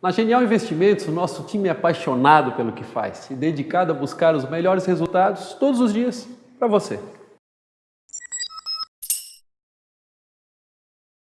Na Genial Investimentos, o nosso time é apaixonado pelo que faz e dedicado a buscar os melhores resultados todos os dias para você.